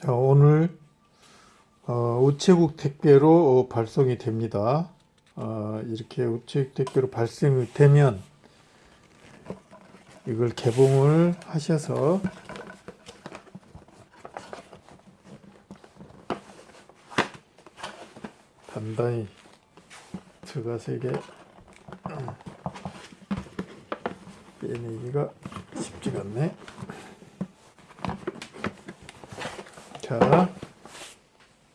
자, 오늘 어, 우체국 택배로 어, 발송이 됩니다. 어, 이렇게 우체국 택배로 발송이 되면 이걸 개봉을 하셔서 단단히 들어가서 이게 음, 빼내기가 쉽지가 않네. 자,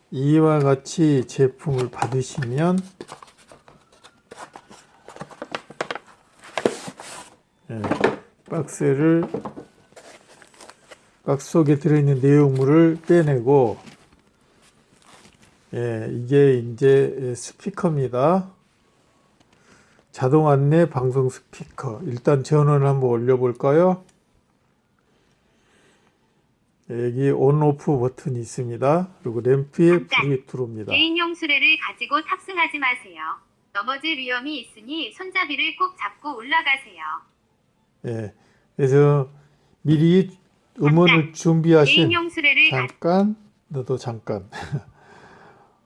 이와 같이 제품을 받으시면 예, 박스를 박스 속에 들어있는 내용물을 빼내고 예, 이게 이제 스피커입니다. 자동 안내 방송 스피커. 일단 전원을 한번 올려볼까요? 여기 온 오프 버튼이 있습니다. 그리고 램프에. 불이 들어옵니다. 개인용 수레를 가지고 탑승하지 마세요. 넘어질 위험이 있으니 손잡이를 꼭 잡고 올라가세요. 예. 그래서 미리 음원을 준비하신 잠깐 너도 잠깐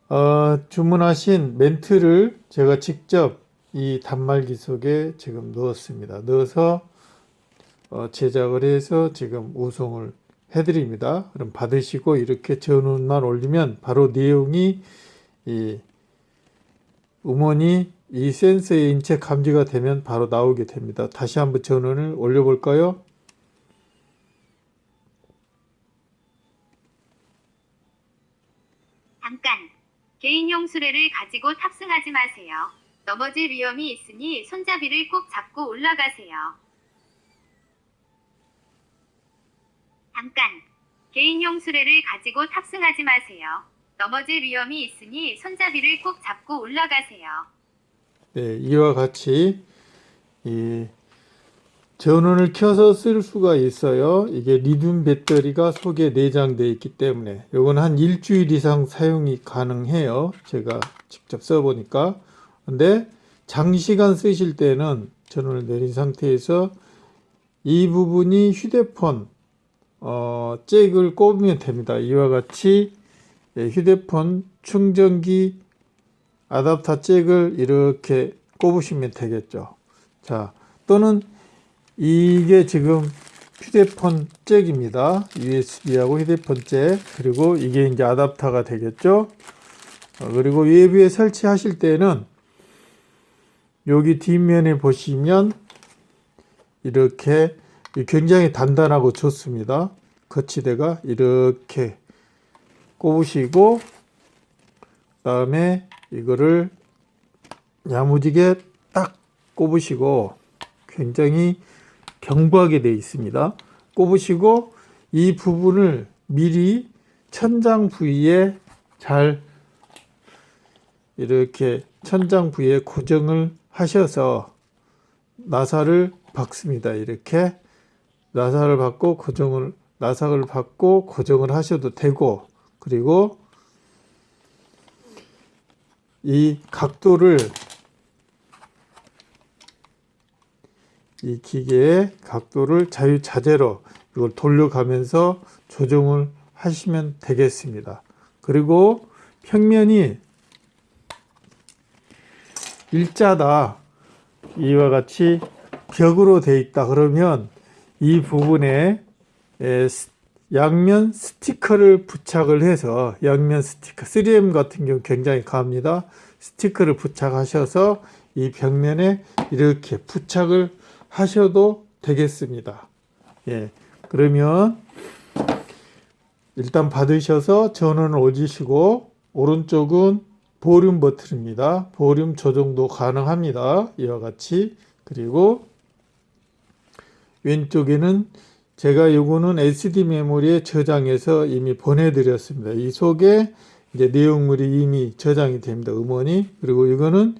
어, 주문하신 멘트를 제가 직접 이 단말기 속에 지금 넣었습니다. 넣어서 어, 제작을 해서 지금 우송을 해드립니다. 그럼 받으시고 이렇게 전원만 올리면 바로 내용이 이 음원이 이 센서의 인체 감지가 되면 바로 나오게 됩니다. 다시 한번 전원을 올려볼까요? 잠깐. 개인용 수레를 가지고 탑승하지 마세요. 넘어질 위험이 있으니 손잡이를 꼭 잡고 올라가세요. 잠깐. 개인용 수레를 가지고 탑승하지 마세요. 넘어질 위험이 있으니 손잡이를 꼭 잡고 올라가세요. 네, 이와 같이 이 전원을 켜서 쓸 수가 있어요. 이게 리튬 배터리가 속에 내장되어 있기 때문에 이건 한 일주일 이상 사용이 가능해요. 제가 직접 써보니까. 근데 장시간 쓰실 때는 전원을 내린 상태에서 이 부분이 휴대폰 어, 잭을 꼽으면 됩니다. 이와 같이 예, 휴대폰 충전기 아답터 잭을 이렇게 꼽으시면 되겠죠. 자, 또는 이게 지금 휴대폰 잭입니다. USB하고 휴대폰 잭. 그리고 이게 이제 아답터가 되겠죠. 어, 그리고 외부에 설치하실 때는 여기 뒷면에 보시면 이렇게 굉장히 단단하고 좋습니다. 거치대가 이렇게 꼽으시고 그 다음에 이거를 야무지게 딱 꼽으시고 굉장히 견고하게 되어 있습니다. 꼽으시고 이 부분을 미리 천장 부위에 잘 이렇게 천장 부위에 고정을 하셔서 나사를 박습니다. 이렇게 나사를 받고 고정을 나사를 받고 고정을 하셔도 되고 그리고 이 각도를 이 기계의 각도를 자유자재로 이걸 돌려가면서 조정을 하시면 되겠습니다. 그리고 평면이 일자다 이와 같이 벽으로 돼 있다 그러면 이 부분에 양면 스티커를 부착을 해서 양면 스티커 3M 같은 경우 굉장히 강합니다. 스티커를 부착하셔서 이 벽면에 이렇게 부착을 하셔도 되겠습니다. 예. 그러면 일단 받으셔서 전원을 올리시고 오른쪽은 볼륨 버튼입니다. 볼륨 조정도 가능합니다. 이와 같이 그리고 왼쪽에는 제가 요거는 SD 메모리에 저장해서 이미 보내드렸습니다. 이 속에 이제 내용물이 이미 저장이 됩니다. 음원이 그리고 이거는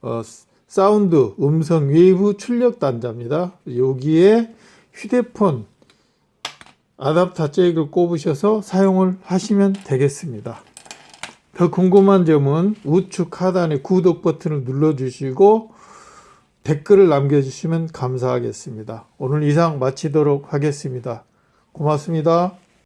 어, 사운드 음성 외부 출력 단자입니다. 여기에 휴대폰 아답터 잭을 꼽으셔서 사용을 하시면 되겠습니다. 더 궁금한 점은 우측 하단에 구독 버튼을 눌러주시고 댓글을 남겨주시면 감사하겠습니다. 오늘 이상 마치도록 하겠습니다. 고맙습니다.